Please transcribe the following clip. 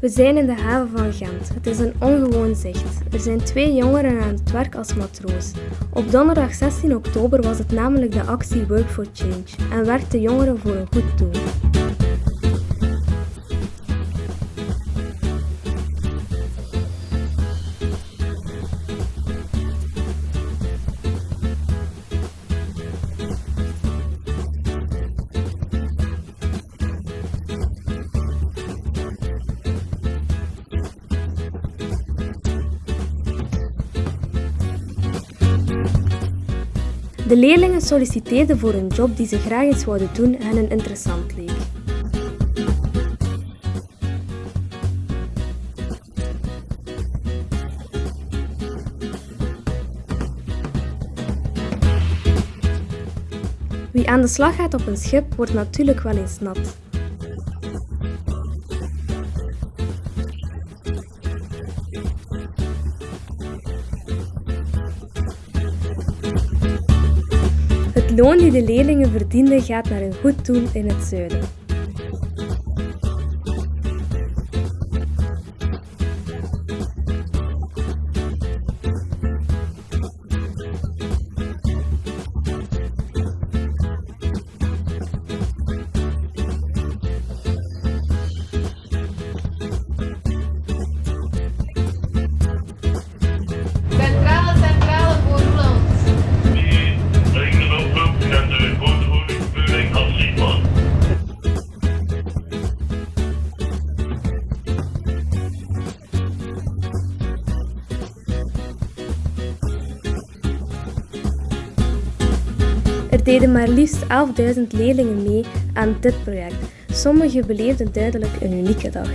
We zijn in de haven van Gent. Het is een ongewoon zicht. Er zijn twee jongeren aan het werk als matroos. Op donderdag 16 oktober was het namelijk de actie Work for Change en werkten jongeren voor een goed doel. De leerlingen solliciteerden voor een job die ze graag eens zouden doen en hen interessant leek. Wie aan de slag gaat op een schip wordt natuurlijk wel eens nat. Het loon die de leerlingen verdienden gaat naar een goed doel in het zuiden. Deden maar liefst 11.000 leerlingen mee aan dit project. Sommigen beleefden duidelijk een unieke dag.